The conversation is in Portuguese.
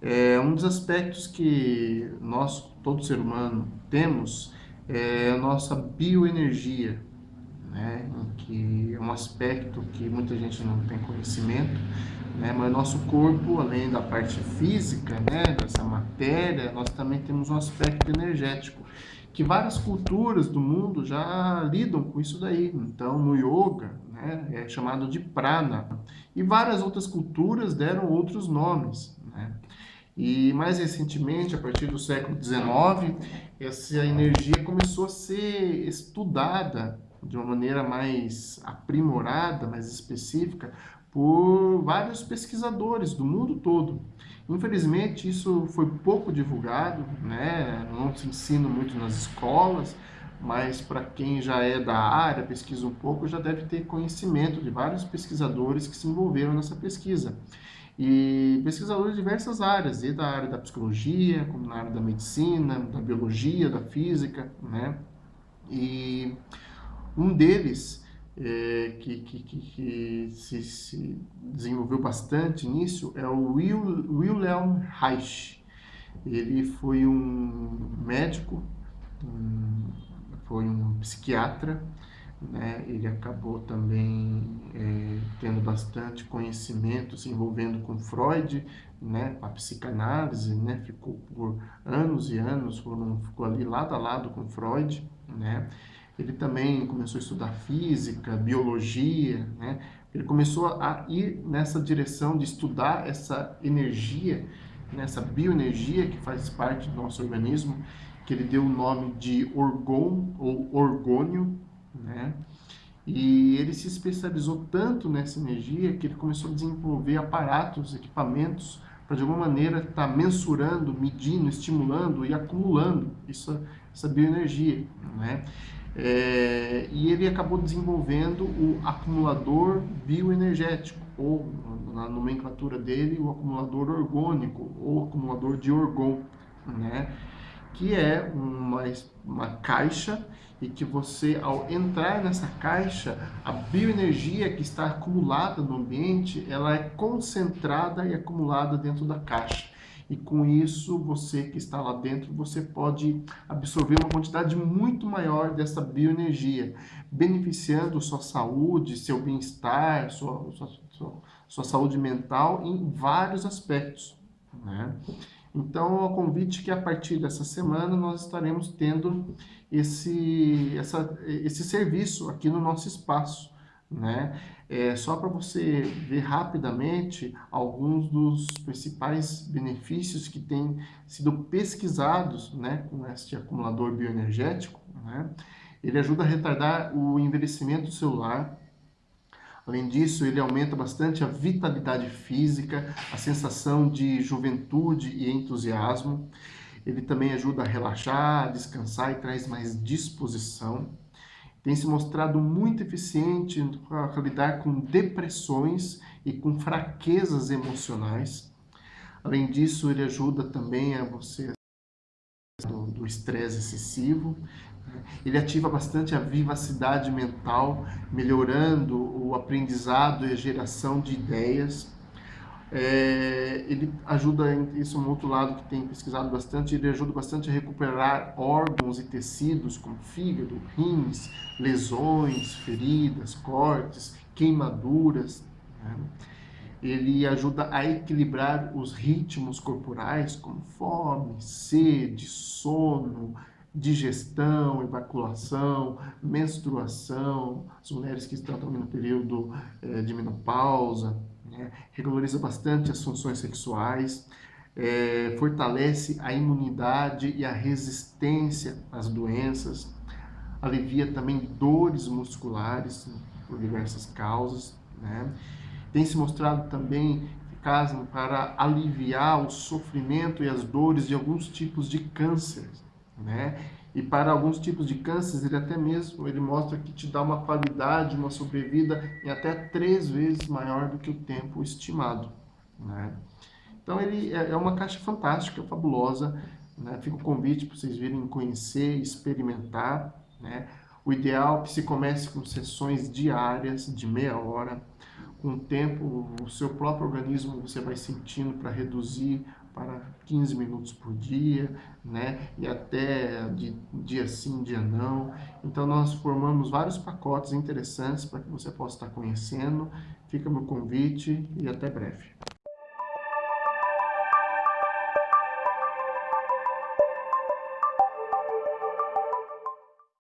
É, um dos aspectos que nós, todo ser humano, temos é a nossa bioenergia, né? que é um aspecto que muita gente não tem conhecimento, né? mas nosso corpo, além da parte física, né? dessa matéria, nós também temos um aspecto energético, que várias culturas do mundo já lidam com isso daí. Então, no yoga, né? é chamado de prana, e várias outras culturas deram outros nomes. Né? E mais recentemente, a partir do século XIX, essa energia começou a ser estudada de uma maneira mais aprimorada, mais específica, por vários pesquisadores do mundo todo. Infelizmente, isso foi pouco divulgado, né? não se ensina muito nas escolas, mas para quem já é da área, pesquisa um pouco, já deve ter conhecimento de vários pesquisadores que se envolveram nessa pesquisa e pesquisadores de diversas áreas, e da área da psicologia, como na área da medicina, da biologia, da física, né? E um deles, é, que, que, que se, se, desenvolveu bastante nisso, é o Wilhelm Reich. Ele foi um médico, um, foi um psiquiatra, né? ele acabou também é, tendo bastante conhecimento, se envolvendo com Freud, né? a psicanálise, né? ficou por anos e anos, foram, ficou ali lado a lado com Freud. Né? Ele também começou a estudar física, biologia, né? ele começou a ir nessa direção de estudar essa energia, nessa bioenergia que faz parte do nosso organismo, que ele deu o nome de orgon ou orgônio, né? E ele se especializou tanto nessa energia que ele começou a desenvolver aparatos, equipamentos, para de alguma maneira estar tá mensurando, medindo, estimulando e acumulando isso, essa bioenergia. Né? É, e ele acabou desenvolvendo o acumulador bioenergético, ou na nomenclatura dele, o acumulador orgônico, ou acumulador de orgon, né? que é uma, uma caixa e que você, ao entrar nessa caixa, a bioenergia que está acumulada no ambiente, ela é concentrada e acumulada dentro da caixa. E com isso, você que está lá dentro, você pode absorver uma quantidade muito maior dessa bioenergia, beneficiando sua saúde, seu bem-estar, sua, sua, sua, sua saúde mental em vários aspectos. Né? Então, o convite que a partir dessa semana nós estaremos tendo esse, essa, esse serviço aqui no nosso espaço. Né? É, só para você ver rapidamente alguns dos principais benefícios que têm sido pesquisados né, com este acumulador bioenergético. Né? Ele ajuda a retardar o envelhecimento celular, Além disso, ele aumenta bastante a vitalidade física, a sensação de juventude e entusiasmo. Ele também ajuda a relaxar, a descansar e traz mais disposição. Tem se mostrado muito eficiente para lidar com depressões e com fraquezas emocionais. Além disso, ele ajuda também a você do estresse excessivo. Ele ativa bastante a vivacidade mental, melhorando o aprendizado e a geração de ideias. É, ele ajuda, isso é um outro lado que tem pesquisado bastante, ele ajuda bastante a recuperar órgãos e tecidos como fígado, rins, lesões, feridas, cortes, queimaduras. Né? Ele ajuda a equilibrar os ritmos corporais como fome, sede, sono, digestão, evaculação, menstruação, as mulheres que estão no período é, de menopausa, né? regulariza bastante as funções sexuais, é, fortalece a imunidade e a resistência às doenças, alivia também dores musculares por diversas causas, né? tem se mostrado também eficaz para aliviar o sofrimento e as dores de alguns tipos de câncer, né? E para alguns tipos de cânceres, ele até mesmo ele mostra que te dá uma qualidade, uma sobrevida em até três vezes maior do que o tempo estimado, né? Então ele é, é uma caixa fantástica, fabulosa, né? Fica o convite para vocês virem conhecer, experimentar, né? O ideal é que se comece com sessões diárias de meia hora. Com o tempo, o seu próprio organismo você vai sentindo para reduzir para 15 minutos por dia, né? E até de dia sim, dia não. Então nós formamos vários pacotes interessantes para que você possa estar conhecendo. Fica meu convite e até breve.